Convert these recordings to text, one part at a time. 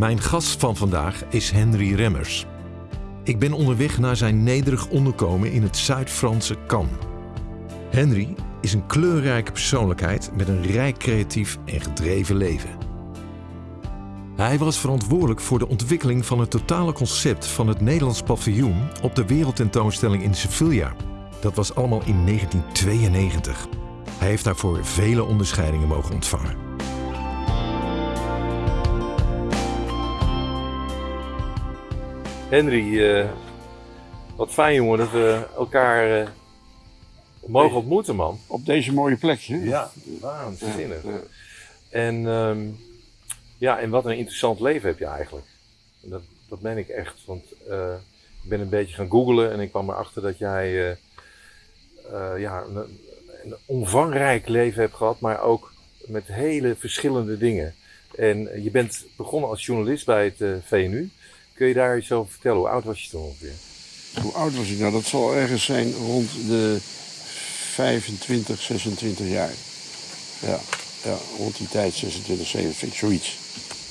Mijn gast van vandaag is Henry Remmers. Ik ben onderweg naar zijn nederig onderkomen in het Zuid-Franse Cannes. Henry is een kleurrijke persoonlijkheid met een rijk creatief en gedreven leven. Hij was verantwoordelijk voor de ontwikkeling van het totale concept van het Nederlands paviljoen op de wereldtentoonstelling in Sevilla. Dat was allemaal in 1992. Hij heeft daarvoor vele onderscheidingen mogen ontvangen. Henry, uh, wat fijn jongen dat we elkaar uh, mogen ontmoeten man. Op deze mooie plek hè? Ja, waanzinnig. Ja, ja. En, um, ja, en wat een interessant leven heb je eigenlijk. Dat, dat ben ik echt, want uh, ik ben een beetje gaan googlen en ik kwam erachter dat jij ja, een, een omvangrijk leven hebt gehad, maar ook met hele verschillende dingen. En je bent begonnen als journalist bij het VNU. Kun je daar iets over vertellen? Hoe oud was je toen ongeveer? Hoe oud was ik nou? Dat zal ergens zijn rond de 25, 26 jaar. Ja, ja rond die tijd, 26, 27, zoiets.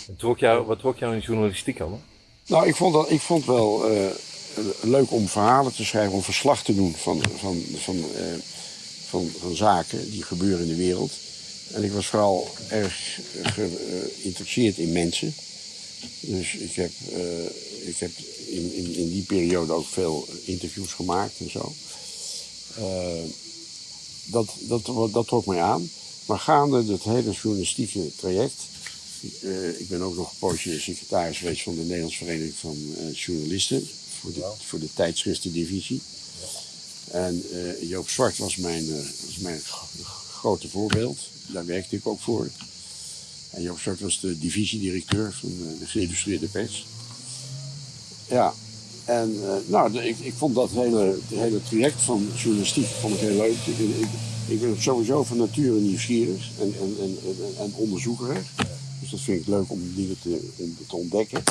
En trok jou, wat trok jou in de journalistiek aan? Nou, ik vond, dat, ik vond wel uh, leuk om verhalen te schrijven, om verslag te doen van, van, van, uh, van, van zaken die gebeuren in de wereld. En ik was vooral erg geïnteresseerd in mensen. Dus ik heb, uh, ik heb in, in, in, die periode ook veel interviews gemaakt en zo. Uh, dat, dat, dat trok mij aan. Maar gaande het hele journalistieke traject. Uh, ik ben ook nog een poosje secretaris geweest van de Nederlandse Vereniging van Journalisten. Voor de, voor de tijdschriftendivisie. En Joop Zwart was mijn, was mijn grote voorbeeld. Daar werkte ik ook voor. En Joop Zwart was de divisiedirecteur van de geïllustreerde pers. Ja, en uh, nou, ik, ik vond dat hele, hele traject van journalistiek vond ik heel leuk. Ik, ik, ik ben sowieso van nature nieuwsgierig en, en, en, en, onderzoekerig. Dus dat vind ik leuk om dingen te, te ontdekken.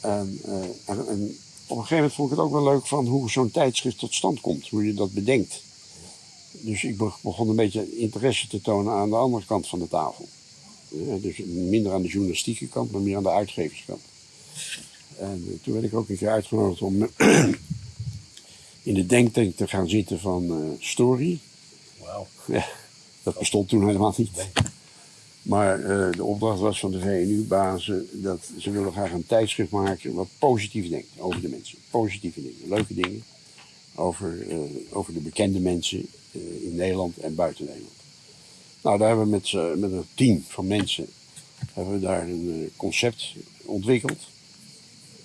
En, uh, en, en, op een gegeven moment vond ik het ook wel leuk van hoe zo'n tijdschrift tot stand komt. Hoe je dat bedenkt. Dus ik begon een beetje interesse te tonen aan de andere kant van de tafel. Dus minder aan de journalistieke kant, maar meer aan de uitgeverskant. En eh, toen werd ik ook een keer uitgenodigd om in de denktank te gaan zitten van uh, Story. Wauw. Ja, dat bestond toen helemaal niet. Maar uh, de opdracht was van de VNU-bazen dat ze willen graag een tijdschrift maken wat positief denkt over de mensen. Positieve dingen, leuke dingen. Over, uh, over de bekende mensen in Nederland en buiten Nederland. Nou, daar hebben we met, uh, met een team van mensen hebben we daar een uh, concept ontwikkeld.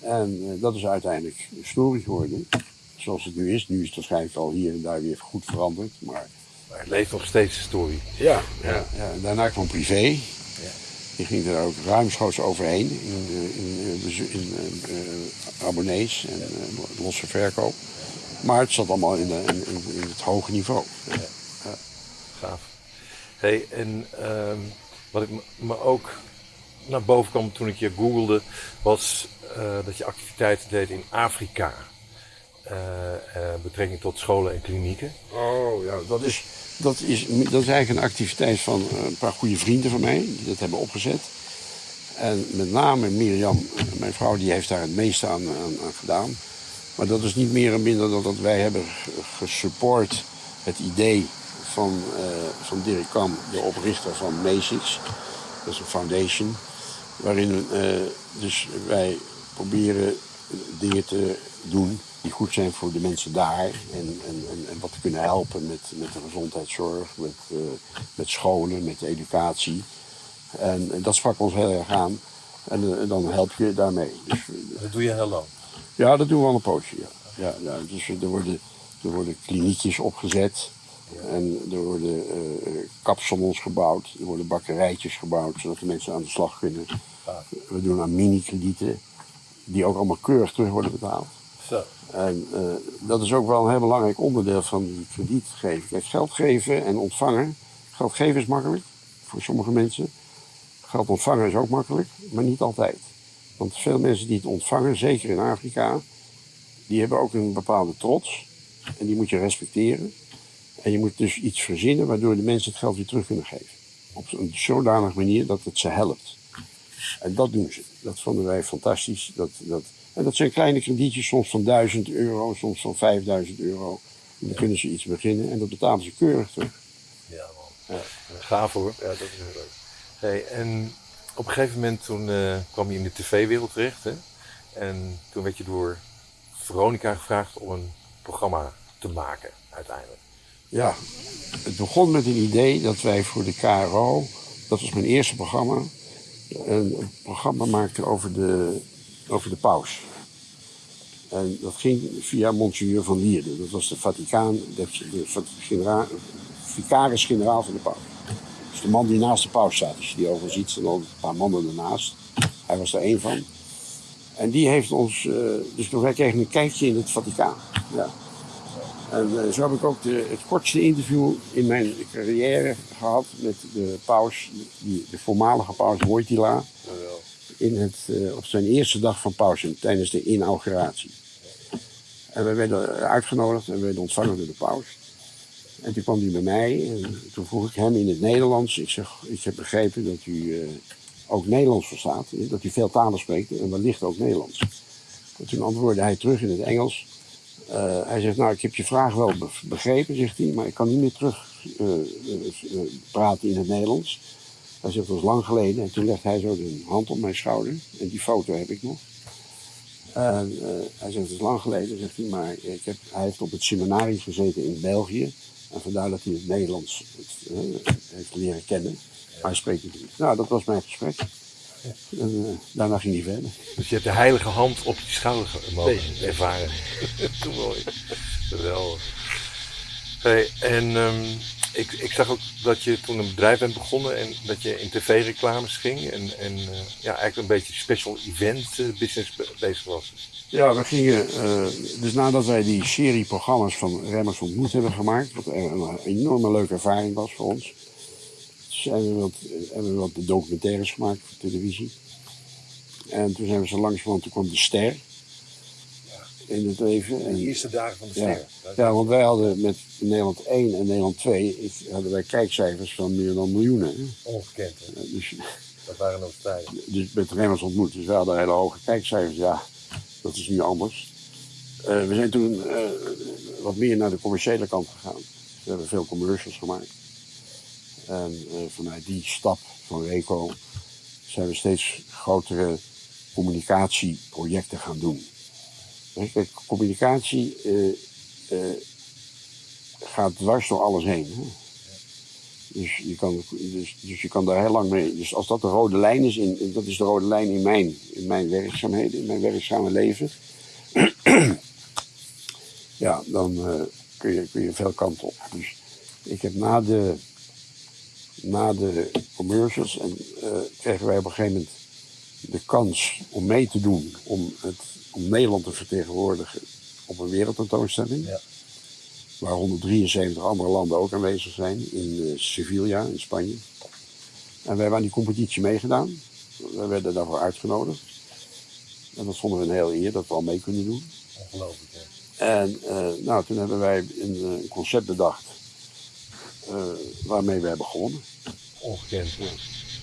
En uh, dat is uiteindelijk een story geworden. Zoals het nu is. Nu is het waarschijnlijk al hier en daar weer goed veranderd. Maar, maar het leeft nog steeds story. Ja, ja. ja. En daarna kwam privé. Ja. Die ging er ook ruimschoots overheen in, in, in, in abonnees en losse verkoop. Maar het zat allemaal in, de, in, in het hoge niveau. Ja. Gaaf. En uh, wat ik me ook naar boven kwam toen ik je googelde, was uh, dat je activiteiten deed in Afrika. Uh, betrekking tot scholen en klinieken. Oh ja, dat is, dat is, dat is eigenlijk een activiteit van een paar goede vrienden van mij, die dat hebben opgezet. En met name Mirjam, mijn vrouw, die heeft daar het meeste aan, aan, aan gedaan. Maar dat is niet meer en minder dan dat wij hebben gesupport het idee van, uh, van Dirk Kam, de oprichter van MASIX. Dat is een foundation. Waarin uh, dus wij proberen dingen te doen die goed zijn voor de mensen daar. En, en, en, wat te kunnen helpen met, met de gezondheidszorg, met, uh, met scholen, met educatie. En, en, dat sprak ons heel erg aan. En, en dan help je daarmee. Dus, dat doe je heel lang? Ja, dat doen we al een poosje. Ja. Ja, ja, dus er worden, er worden kliniekjes opgezet. En er worden uh, kapsalons gebouwd, er worden bakkerijtjes gebouwd, zodat de mensen aan de slag kunnen. We doen aan mini-kredieten, die ook allemaal keurig terug worden betaald. Zo. En uh, dat is ook wel een heel belangrijk onderdeel van die kredietgeving. Kijk, geld geven en ontvangen. Geld geven is makkelijk voor sommige mensen. Geld ontvangen is ook makkelijk, maar niet altijd. Want veel mensen die het ontvangen, zeker in Afrika, die hebben ook een bepaalde trots. En die moet je respecteren. En je moet dus iets verzinnen waardoor de mensen het geld weer terug kunnen geven. Op een zodanige manier dat het ze helpt. En dat doen ze. Dat vonden wij fantastisch. Dat, dat, en dat zijn kleine kredietjes, soms van 1000 euro, soms van 5000 euro. En dan kunnen ze iets beginnen en dat betalen ze keurig terug. Ja, man. Ja. Gaaf hoor. Ja, dat is heel leuk. Hey, en op een gegeven moment toen eh, kwam je in de tv-wereld terecht. Hè? En toen werd je door Veronica gevraagd om een programma te maken, uiteindelijk. Ja, het begon met een idee dat wij voor de KRO, dat was mijn eerste programma, een programma maakten over de, over de paus. En dat ging via Monsignor van Lierde. Dat was de Vaticaan, de, de genera, vicaris-generaal van de paus. Dus de man die naast de paus staat. Als je die overal ziet, staan al een paar mannen ernaast. Hij was er één van. En die heeft ons, uh, dus wij kregen een kijkje in het Vaticaan. Ja. En uh, zo heb ik ook de, het kortste interview in mijn carrière gehad met de paus, die, de voormalige paus Wojtyla. In het, uh, op zijn eerste dag van pauze, tijdens de inauguratie. En we werden uitgenodigd en we werden ontvangen door de paus. En toen kwam hij bij mij en toen vroeg ik hem in het Nederlands. Ik zeg, ik heb begrepen dat u uh, ook Nederlands verstaat. Dat u veel talen spreekt en wellicht ook Nederlands. En toen antwoordde hij terug in het Engels. Uh, hij zegt, nou ik heb je vraag wel begrepen, zegt hij. Maar ik kan niet meer terug uh, praten in het Nederlands. Hij zegt, dat was lang geleden. En toen legde hij zo de hand op mijn schouder. En die foto heb ik nog. Hij zegt, het is lang geleden, zegt hij. Maar ik heb, hij heeft op het seminarie gezeten in België. En vandaar dat hij het Nederlands het, heeft leren kennen. Maar hij spreekt het niet. Nou, dat was mijn gesprek. En uh, daarna ging hij verder. Dus je hebt de heilige hand op je schouder mogen nee. ervaren. Mooi. Geweldig. Hey, en um, ik, ik zag ook dat je toen een bedrijf bent begonnen en dat je in tv-reclames ging. En, en uh, ja, eigenlijk een beetje special event business bezig was. Ja, we gingen, uh, dus nadat wij die serie programma's van Remmers ontmoet hebben gemaakt, wat een enorme leuke ervaring was voor ons, zijn we wat, hebben we wat documentaires gemaakt voor televisie. En toen zijn we zo langzamerhand, toen kwam de ster in het leven. En, de eerste dagen van de ster. Ja, ja, want wij hadden met Nederland 1 en Nederland 2 hadden wij kijkcijfers van meer dan miljoenen. Ongekend, hè? Dus, dat waren nog tijden. Dus met Remmers ontmoet, dus we hadden hele hoge kijkcijfers, ja. Dat is nu anders. Uh, we zijn toen uh, wat meer naar de commerciële kant gegaan. We hebben veel commercials gemaakt. En uh, vanuit die stap van Reco zijn we steeds grotere communicatieprojecten gaan doen. Communicatie gaat dwars door alles heen. Hè? Dus je, kan, dus, dus je kan daar heel lang mee. Dus als dat de rode lijn is, in, dat is de rode lijn in mijn, in mijn werkzaamheden, in mijn werkzame leven. ja, dan kun, je, kun je veel kanten op. Dus ik heb na de, na de commercials en uh, kregen wij op een gegeven moment de kans om mee te doen om, het, om Nederland te vertegenwoordigen op een wereldtentoonstelling. Ja waar 173 andere landen ook aanwezig zijn, in uh, Sevilla in Spanje. En wij hebben aan die competitie meegedaan. We werden daarvoor uitgenodigd. En dat vonden we een heel eer dat we al mee kunnen doen. Ongelooflijk, hè? En uh, nou, toen hebben wij een, een concept bedacht uh, waarmee we hebben gewonnen. Ongekend.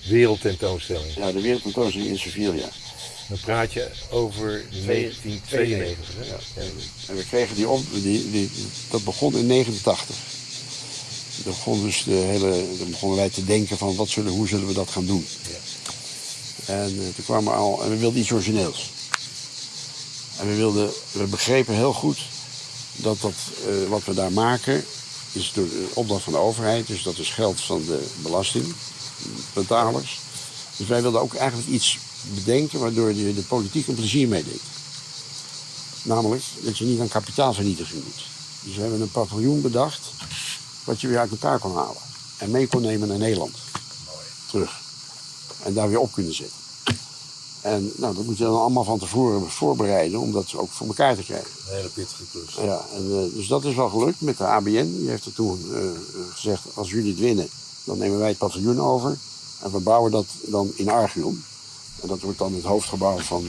Wereldtentoonstelling. Ja, de wereldtentoonstelling in Sevilla. Dan praat je over 1992. Ja. En we kregen die op, die, die, dat begon in 89. Dan begon dus de hele, dan begonnen wij te denken van wat zullen, hoe zullen we dat gaan doen. Ja. En uh, toen kwamen we al, en we wilden iets origineels. En we, wilden, we begrepen heel goed dat dat, uh, wat we daar maken, is door de opdracht van de overheid. Dus dat is geld van de belastingbetalers. Dus wij wilden ook eigenlijk iets bedenken waardoor de politiek een plezier meedeed. Namelijk dat je niet aan kapitaalvernietiging moet. Dus we hebben een paviljoen bedacht wat je weer uit elkaar kon halen. En mee kon nemen naar Nederland. Terug. En daar weer op kunnen zetten. En nou, dat moet je dan allemaal van tevoren voorbereiden om dat ook voor elkaar te krijgen. Een hele pittige klus. Ja, en, uh, dus dat is wel gelukt met de ABN. Die heeft er toen uh, gezegd, als jullie het winnen, dan nemen wij het paviljoen over. En we bouwen dat dan in Archeon. En dat wordt dan het hoofdgebouw van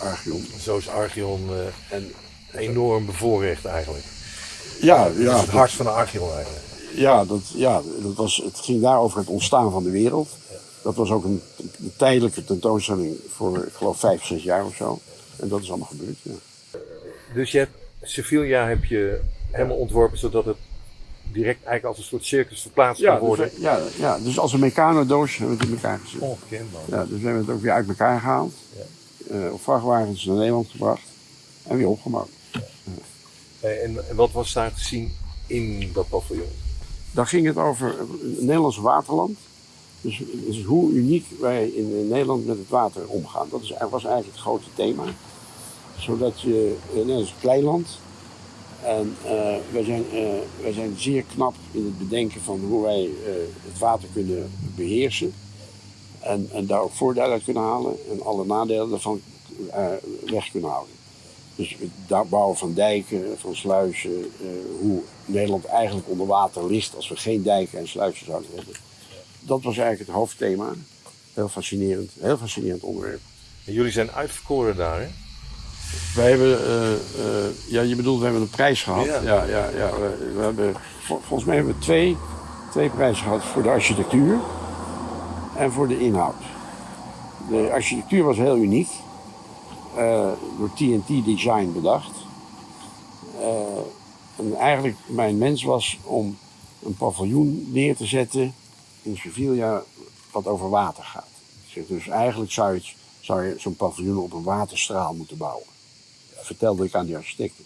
Archeon. Zo is Archeon uh, en enorm bevoorrecht eigenlijk. Ja, ja. Dat is het hart van de Archeon eigenlijk. Ja, dat, ja dat was, het ging daar over het ontstaan van de wereld. Dat was ook een, een tijdelijke tentoonstelling voor, ik geloof, vijf, zes jaar of zo. En dat is allemaal gebeurd, ja. Dus je hebt Sevilla heb je helemaal ontworpen zodat het direct eigenlijk als een soort circus verplaatst Ja, kan worden. dus, ja, ja, dus als een mecanodoos hebben we het in elkaar gezet. Ongekend man. Ja, dus we hebben het ook weer uit elkaar gehaald. Eh, op vrachtwagens naar Nederland gebracht. En weer opgebouwd. Eh, En, en wat was daar te zien in dat paviljoen? Daar ging het over het Nederlandse waterland. Dus, dus hoe uniek wij in Nederland met het water omgaan. Dat is, was eigenlijk het grote thema. Zodat je, Nederland is een klein land. En eh, wij, zijn, eh, wij zijn zeer knap in het bedenken van hoe wij eh, het water kunnen beheersen. En, en daar ook voordelen uit kunnen halen. En alle nadelen daarvan weg kunnen houden. Dus het bouwen van dijken, van sluizen, hoe Nederland eigenlijk onder water ligt als we geen dijken en sluizen zouden hebben. Dat was eigenlijk het hoofdthema. Heel fascinerend, heel fascinerend onderwerp. En jullie zijn uitverkoren daar, hè? Wij hebben, eh, eh, ja, je bedoelt, we hebben een prijs gehad. Ja. Ja, ja, ja, we, we hebben, vol- volgens mij hebben we twee, twee prijzen gehad voor de architectuur en voor de inhoud. De architectuur was heel uniek, eh, door TNT Design bedacht. En eigenlijk mijn wens was om een paviljoen neer te zetten in Sevilla wat over water gaat. Dus eigenlijk zou je, het- zou je zo'n paviljoen op een waterstraal moeten bouwen. Dat vertelde ik aan die architecten.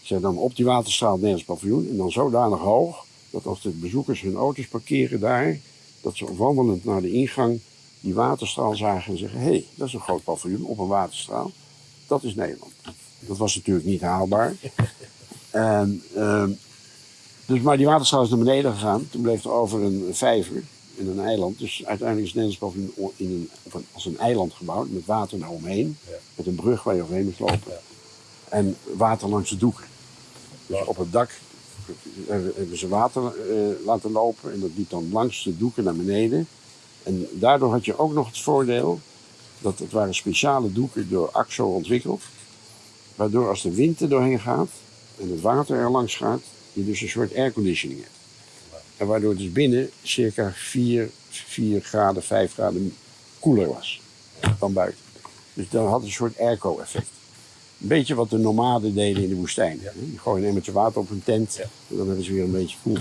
Ik zeg dan op die waterstraal het Nederlands paviljoen en dan zodanig hoog dat als de bezoekers hun auto's parkeren daar, dat ze wandelend naar de ingang die waterstraal zagen en zeggen: hé, hey, dat is een groot paviljoen op een waterstraal. Dat is Nederland. Dat was natuurlijk niet haalbaar. En, ehm, dus, maar die waterstraal is naar beneden gegaan. Toen bleef er over een vijver in een eiland. Dus uiteindelijk is het Nederlands in een, op een, als een eiland gebouwd met water eromheen. Ja. Met een brug waar je overheen moet lopen. Ja. En water langs de doeken. Dus op het dak hebben hebben ze water eh, laten lopen en dat liep dan langs de doeken naar beneden. En daardoor had je ook nog het voordeel dat het waren speciale doeken door AXO ontwikkeld. Waardoor als de wind er doorheen gaat en het water er langs gaat, je dus een soort airconditioning hebt. En waardoor het dus binnen circa 4, 4 graden, 5 graden koeler was dan buiten. Dus dan had het een soort airco-effect. Een beetje wat de nomaden deden in de woestijn. Ja. Die gooien een emmertje water op een tent Ja. en dan hebben ze weer een beetje koel.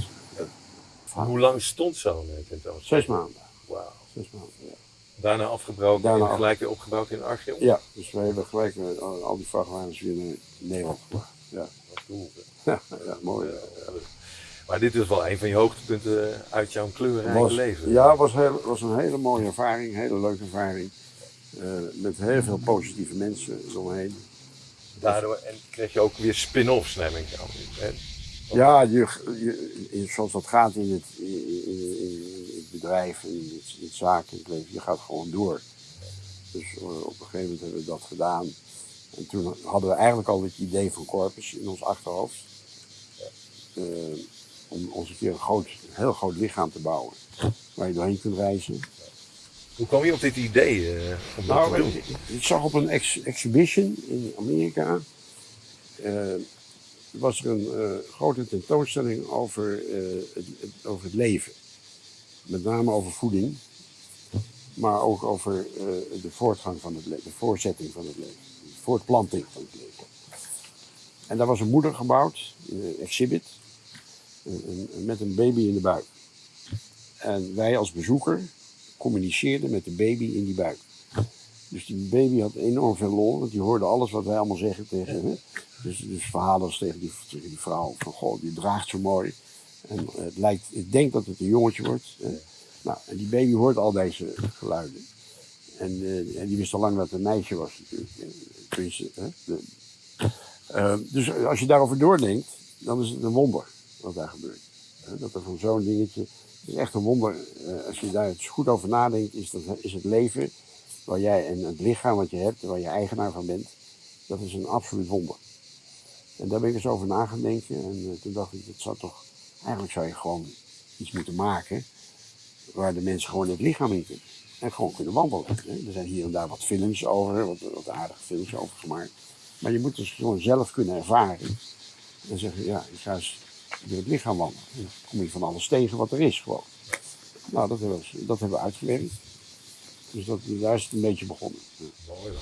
Hoe lang stond zo'n eh, tentoonstelling? Zes maanden. Wauw. Zes maanden ja. Daarna afgebroken Daarna en gelijk weer opgebouwd in Archeon? ja, dus wij hebben gelijk met al, die vrachtwagens weer naar Nederland gebracht. Ja, Wat cool? ja, ja mooi. Ja, Maar dit is wel een van je hoogtepunten uit jouw kleurrijke was, leven. Ja, het was, heel, was een hele mooie ervaring, een hele leuke ervaring. Eh, met heel veel positieve mensen eromheen. Daardoor en kreeg je ook weer spin-offs, neem ik aan. Ja, je, zoals dat gaat in het, in, in- in het bedrijf, in het, in het zakelijk leven, je gaat gewoon door. Dus eh, op een gegeven moment hebben we dat gedaan. En toen hadden we eigenlijk al het idee van Corpus in ons achterhoofd. Eh, om ons een keer een, groot, heel groot lichaam te bouwen. Waar je doorheen kunt reizen. Hoe kwam je op dit idee eh, om dat te Nou, doen? ik, ik zag op een ex- exhibition in Amerika. eh, was er een grote tentoonstelling over, het, het- over het leven. Met name over voeding. Maar ook over de voortgang van het leven, de voortzetting van het leven. De voortplanting van het leven. En daar was een moeder gebouwd, een exhibit. Met een baby in de buik. En wij als bezoeker communiceerden met de baby in die buik. Dus die baby had enorm veel lol, want die hoorde alles wat wij allemaal zeggen tegen hem. Dus, dus verhalen als tegen die, die vrouw van, goh, die draagt zo mooi. En eh, het lijkt, ik denk dat het een jongetje wordt. Nou, en die baby hoort al deze geluiden. En, eh, en die wist al lang dat het een meisje was natuurlijk. Eh, dus als je daarover doordenkt, dan is het een wonder wat daar gebeurt. Dat er van zo'n dingetje, het is echt een wonder. eh, als je daar eens goed over nadenkt, is, dat, is het leven waar jij en het lichaam wat je hebt, waar je eigenaar van bent, dat is een absoluut wonder. En daar ben ik eens over na gaan denken. En eh, toen dacht ik, dat zou toch, eigenlijk zou je gewoon iets moeten maken waar de mensen gewoon het lichaam in kunnen. En gewoon kunnen wandelen. Er zijn hier en daar wat films over, wat, wat aardige films over gemaakt. Maar je moet dus gewoon zelf kunnen ervaren. En zeggen, ja, ik ga eens door het lichaam wandelen. En dan kom je van alles tegen wat er is gewoon. Nou, dat hebben we, dat hebben we uitgewerkt. Dus dat, daar is het een beetje begonnen. Ja. Mooi.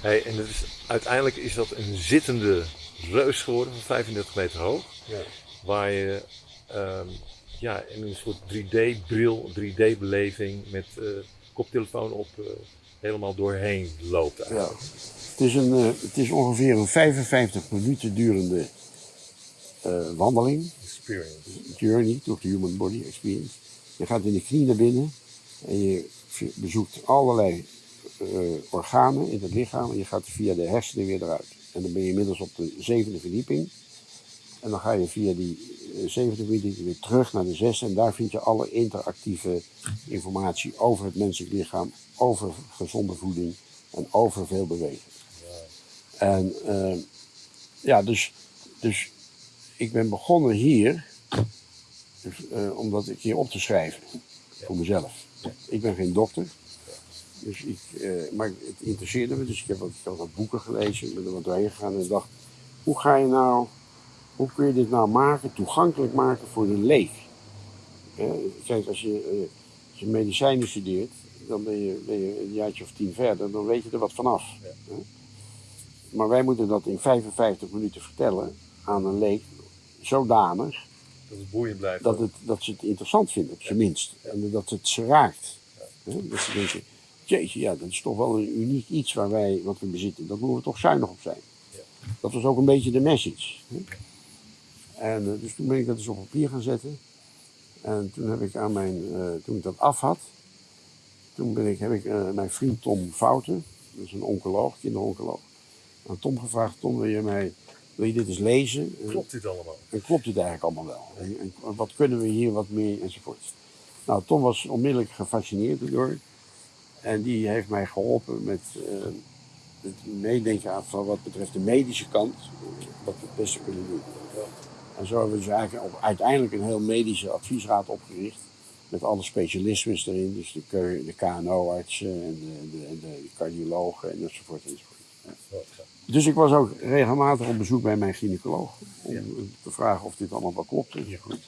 Hey, en is, uiteindelijk is dat een zittende reus geworden van 35 meter hoog. Ja. Waar je ehm, ja, in een soort 3D-bril, 3D-beleving met eh, koptelefoon op eh, helemaal doorheen loopt Ja. eigenlijk. Het, is een, eh, het is ongeveer een 55 minuten durende wandeling. Experience. Journey door de Human Body Experience. Je gaat in de knie naar binnen en je bezoekt allerlei eh, organen in het lichaam en je gaat via de hersenen weer eruit. En dan ben je inmiddels op de zevende verdieping. En dan ga je via die eh, zevende verdieping weer terug naar de zesde. En daar vind je alle interactieve informatie over het menselijk lichaam, over gezonde voeding en over veel bewegen. En eh, ja, dus, dus ik ben begonnen hier dus, eh, om dat een keer op te schrijven voor mezelf. Ik ben geen dokter, dus ik, eh, maar het interesseerde me. Dus ik heb wat, ik wat boeken gelezen, ik ben er wat doorheen gegaan en dacht, hoe ga je nou, hoe kun je dit nou maken, toegankelijk maken voor de leek? Eh, kijk, als je, als je medicijnen studeert, dan ben je, ben je een jaartje of tien verder, dan weet je er wat vanaf. hè? Maar wij moeten dat in 55 minuten vertellen aan een leek, zodanig Dat het boeiend blijft. dat, het, dat ze het interessant vinden, op zijn minst. En dat het ze raakt. Dat ze denken, jeetje, ja, dat is toch wel een uniek iets waar wij, wat we bezitten. Daar moeten we toch zuinig op zijn. Dat was ook een beetje de message. En eh, dus toen ben ik dat eens op papier gaan zetten. En toen heb ik aan mijn, eh, toen ik dat af had, toen ben ik, heb ik eh, mijn vriend Tom Fouten, dat is een oncoloog, kinderoncoloog, aan Tom gevraagd, Tom wil je mij, wil je dit eens lezen? En- Klopt dit allemaal? en klopt het eigenlijk allemaal wel? En, en wat kunnen we hier wat meer enzovoort. Nou, Tom was onmiddellijk gefascineerd door. En die heeft mij geholpen met eh, het meedenken aan van wat betreft de medische kant, eh, wat we het beste kunnen doen. En zo hebben we dus eigenlijk op, uiteindelijk een heel medische adviesraad opgericht. Met alle specialismes erin, dus de, de KNO-artsen en de, de, de cardiologen en enzovoort enzovoort. Dus ik was ook regelmatig op bezoek bij mijn gynaecoloog. Om te vragen of dit allemaal wel klopt. enzovoort.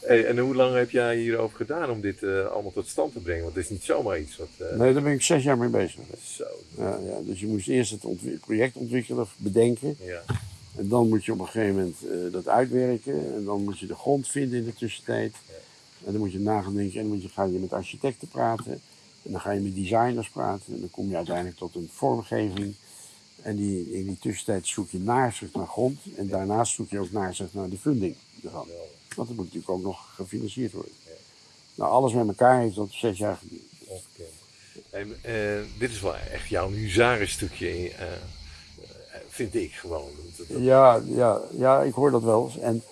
Hey, en hoe lang heb jij hierover gedaan om dit eh, allemaal tot stand te brengen? Want het is niet zomaar iets wat... eh, Nee, daar ben ik zes jaar mee bezig. Zo. Ja, ja, dus je moest eerst het project ontwikkelen, bedenken. Ja. En dan moet je op een gegeven moment eh, dat uitwerken. En dan moet je de grond vinden in de tussentijd. En dan moet je na gaan denken. En dan moet je, ga je met architecten praten. En dan ga je met designers praten. En dan kom je uiteindelijk tot een vormgeving. En die, in die tussentijd zoek je naarzicht naar grond. En daarnaast zoek je ook naarzicht naar de funding ervan. Want dat moet natuurlijk ook nog gefinancierd worden. Nou, alles met elkaar heeft dat zes jaar geduurd. En, eh, dit is wel echt jouw huzarenstukje, eh, eh, vind ik gewoon. Dat- dat- Ja, ja, ja, ik hoor dat wel eens. En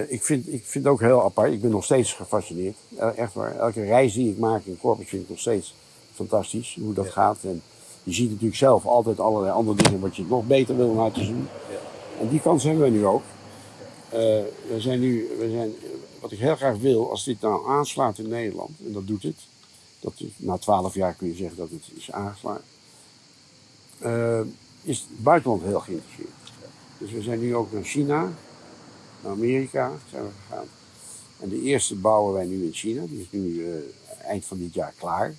ik, vind, ik vind het ook heel apart. Ik ben nog steeds gefascineerd. Eh, echt waar. Elke reis die ik maak in Corpus vind ik nog steeds fantastisch. Hoe dat gaat. En je ziet natuurlijk zelf altijd allerlei andere dingen wat je nog beter wil laten zien. En die kans hebben we nu ook. Eh, we zijn nu, we zijn, wat ik heel graag wil, als dit nou aanslaat in Nederland, en dat doet het. Dat, na twaalf jaar kun je zeggen dat het is aangeslagen. eh, is het buitenland heel geïnteresseerd. Dus we zijn nu ook naar China, naar Amerika zijn we gegaan. En de eerste bouwen wij nu in China, die is nu eh, eind van dit jaar klaar.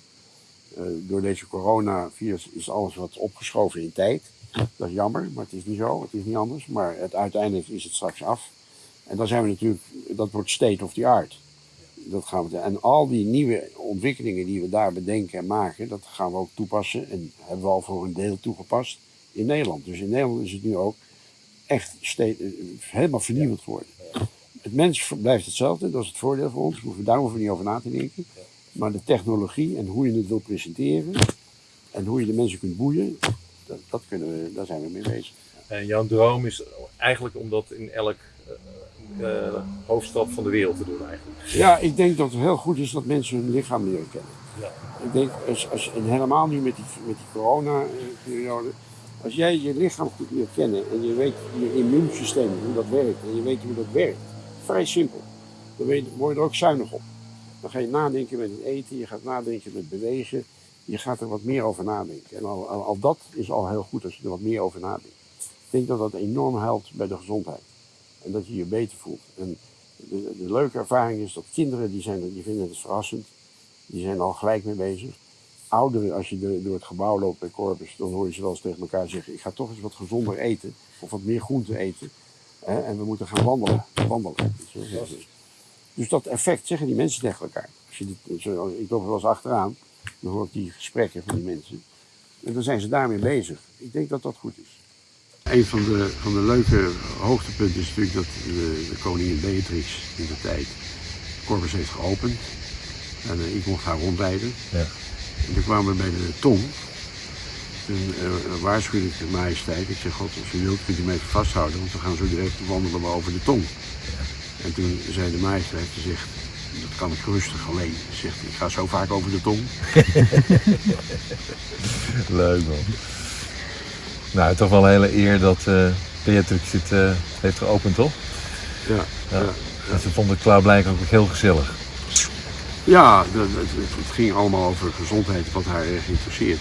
Eh, door deze coronavirus is alles wat opgeschoven in tijd. Dat is jammer, maar het is niet zo, het is niet anders. Maar het, uiteindelijk is het straks af. En dan zijn we natuurlijk, dat wordt state of the art. Dat gaan we, en al die nieuwe ontwikkelingen die we daar bedenken en maken, dat gaan we ook toepassen. En hebben we al voor een deel toegepast in Nederland. Dus in Nederland is het nu ook echt ste- eh, helemaal vernieuwend geworden. Het mens blijft hetzelfde, dat is het voordeel voor ons. We hoeven daar hoeven we niet over na te denken. Maar de technologie en hoe je het wil presenteren en hoe je de mensen kunt boeien, dat, dat kunnen we, daar zijn we mee bezig. En jouw droom is eigenlijk om dat in elk eh, eh, hoofdstad van de wereld te doen eigenlijk. Ja, ik denk dat het heel goed is dat mensen hun lichaam leren kennen. Ja. Ik denk, als, als, en helemaal nu met die, met die corona-periode, als jij je lichaam goed leert kennen en je weet je immuunsysteem, hoe dat werkt, en je weet hoe dat werkt, vrij simpel, dan word je er ook zuinig op. Dan ga je nadenken met het eten, je gaat nadenken met bewegen, je gaat er wat meer over nadenken. En al, al, al dat is al heel goed als je er wat meer over nadenkt. Ik denk dat dat enorm helpt bij de gezondheid. En dat je je beter voelt. En de, de leuke ervaring is dat kinderen, die, zijn, die vinden het verrassend. Die zijn al gelijk mee bezig. Ouderen, als je de- door het gebouw loopt bij Corpus, dan hoor je ze wel eens tegen elkaar zeggen: Ik ga toch eens wat gezonder eten. Of wat meer groente eten. Hè, en we moeten gaan wandelen. wandelen. Dus dat effect zeggen die mensen tegen elkaar. Als je dit, zo, ik loop wel eens achteraan, dan hoor ik die gesprekken van die mensen. En dan zijn ze daarmee bezig. Ik denk dat dat goed is. Een van de, van de leuke hoogtepunten is natuurlijk dat de, de koningin Beatrix in de tijd Corpus heeft geopend. En eh, ik mocht haar rondleiden. Ja. En toen kwamen we bij de tong. Toen eh, waarschuwde ik de majesteit. Ik zeg, god, als u wilt kunt u mij even vasthouden, want we gaan zo direct wandelen we over de tong. En toen zei de majesteit, ze zegt, dat kan ik rustig alleen. Ze zegt, ik ga zo vaak over de tong. Leuk man. Nou, toch wel een hele eer dat eh Beatrix dit eh, heeft geopend, toch? Ja, Ja. ja. En ze vond het klaarblijkelijk ook heel gezellig. Ja, het, ging allemaal over gezondheid, wat haar erg interesseert.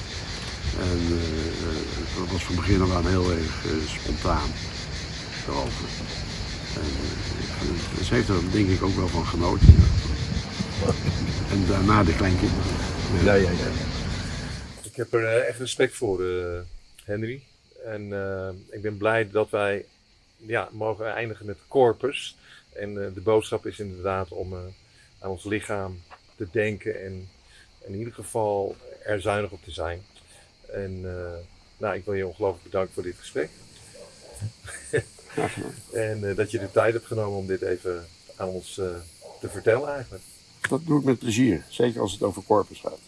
En eh, eh, dat was van begin af aan heel erg eh, spontaan daarover. En ze heeft er denk ik ook wel van genoten. En daarna de kleinkinderen. Ja, ja, ja. Ik heb er echt respect voor, Henry. En ik ben blij dat wij ja, mogen eindigen met Corpus. En de boodschap is inderdaad om aan ons lichaam te denken en in ieder geval er zuinig op te zijn. En eh, nou, ik wil je ongelooflijk bedanken voor dit gesprek. En eh, dat je de tijd hebt genomen om dit even aan ons eh, te vertellen eigenlijk. Dat doe ik met plezier, zeker als het over corpus gaat.